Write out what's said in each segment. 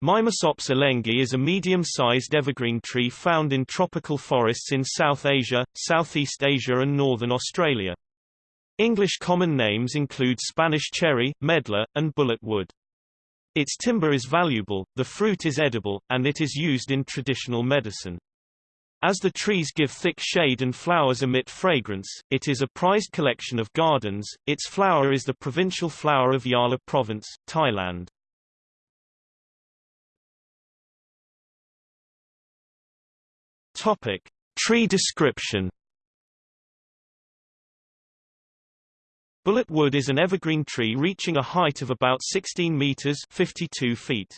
Mimusops elengi is a medium-sized evergreen tree found in tropical forests in South Asia, Southeast Asia and northern Australia. English common names include Spanish cherry, medlar, and bullet wood. Its timber is valuable, the fruit is edible, and it is used in traditional medicine. As the trees give thick shade and flowers emit fragrance, it is a prized collection of gardens. Its flower is the provincial flower of Yala Province, Thailand. Topic: Tree description. Bullet wood is an evergreen tree reaching a height of about 16 meters (52 feet).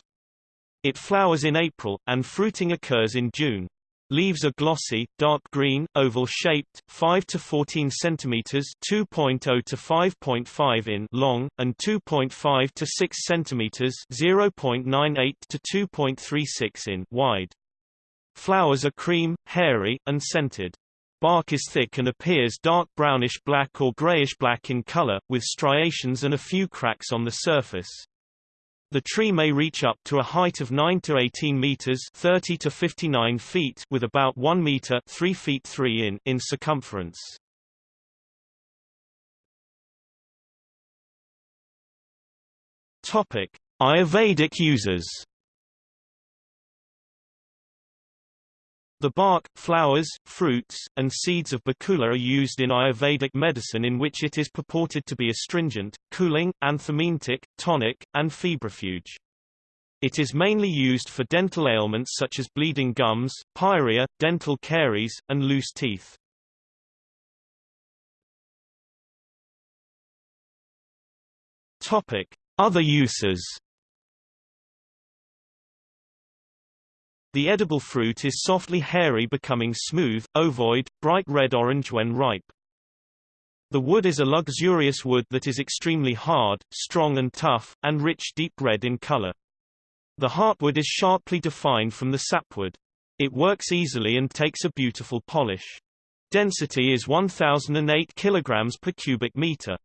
It flowers in April, and fruiting occurs in June. Leaves are glossy, dark green, oval-shaped, 5 to 14 centimeters (2.0 to 5.5 in) long, and 2.5 to 6 centimeters (0.98 to 2.36 in) wide. Flowers are cream, hairy, and scented. Bark is thick and appears dark brownish-black or grayish-black in color, with striations and a few cracks on the surface. The tree may reach up to a height of 9 to 18 meters 30 to 59 feet with about 1 meter 3 feet 3 in, in circumference. Topic. Ayurvedic uses The bark, flowers, fruits, and seeds of Bakula are used in Ayurvedic medicine in which it is purported to be astringent, cooling, anthelmintic, tonic, and febrifuge. It is mainly used for dental ailments such as bleeding gums, pyorrhea, dental caries, and loose teeth. Other uses The edible fruit is softly hairy becoming smooth, ovoid, bright red-orange when ripe. The wood is a luxurious wood that is extremely hard, strong and tough, and rich deep red in color. The heartwood is sharply defined from the sapwood. It works easily and takes a beautiful polish. Density is 1008 kg per cubic meter.